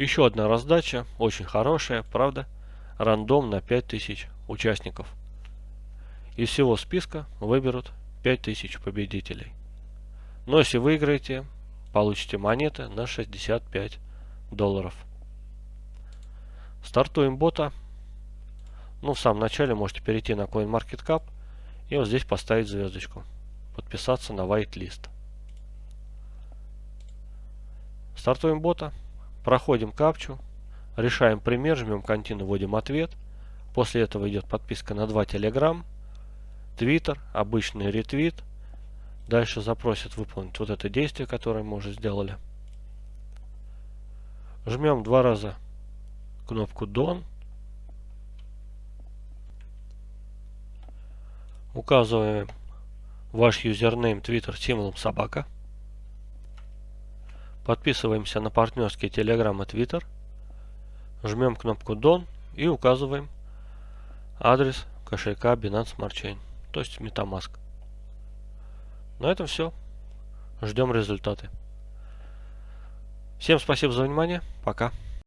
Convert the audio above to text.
Еще одна раздача, очень хорошая, правда? Рандом на 5000 участников. Из всего списка выберут 5000 победителей. Но если выиграете, получите монеты на 65 долларов. Стартуем бота. Ну, в самом начале можете перейти на CoinMarketCap и вот здесь поставить звездочку. Подписаться на whitelist. Стартуем бота. Проходим капчу. Решаем пример, жмем контину, вводим ответ. После этого идет подписка на 2 Telegram, Twitter, обычный ретвит. Дальше запросит выполнить вот это действие, которое мы уже сделали. Жмем два раза кнопку Done. Указываем ваш юзернейм Twitter символом собака. Подписываемся на партнерские Telegram и Twitter. Жмем кнопку Done и указываем адрес кошелька Binance Smart Chain, то есть MetaMask. На этом все. Ждем результаты. Всем спасибо за внимание. Пока.